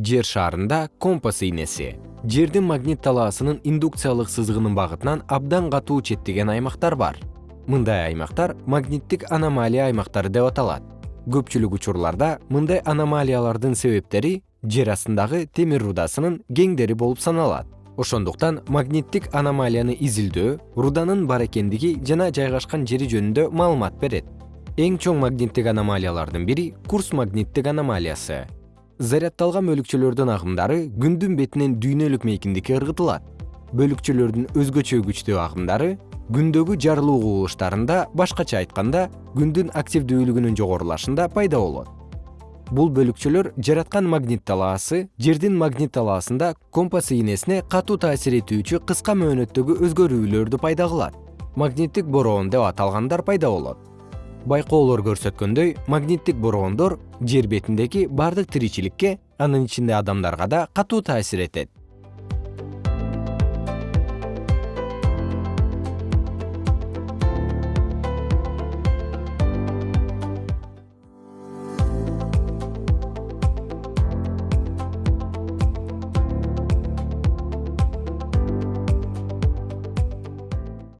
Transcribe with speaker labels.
Speaker 1: жер шарында компас ийнеси жердин магнит талаасынын индукциялык сызыгынын багытынан абдан катуу четтеген аймактар бар. Мындай аймактар магниттик аномалия аймактары деп аталат. Көпчүлүк учурларда мындай аномалиялардын себептери жер астындагы темир рудасынын кеңдери болуп саналат. Ошондуктан магниттик аномалияны изилдөө руданын бар экендиги жана жайгашкан жери жөнүндө маалымат берет. Эң чоң магниттик аномалиялардын бири курс магниттик аномалиясы заряддалган бөлүкчөлөрдүн агымдары күндүн бетинен дүйнөлүк мейкиндикке ыргытылат. Бөлүкчөлөрдүн өзгөчө күчтүү агымдары күндөгү жарылуу кубулуштарында башкача айтканда күндүн активдүүлүгүнүн жогорулашында пайда болот. Бул бөлүкчөлөр жараткан магнит талаасы жердин магнит талаасында компас ийнесине катуу таасир этүүчү кыска мөөнөттөгү өзгөрүүлөрдү пайда кылат. Магниттик бороон деп аталгандар пайда болот байкоолор көрсөткөндөй магниттик бороондор жер бетиндеги бардык тиричиликке анын ичинде адамдарга да катуу таасир этет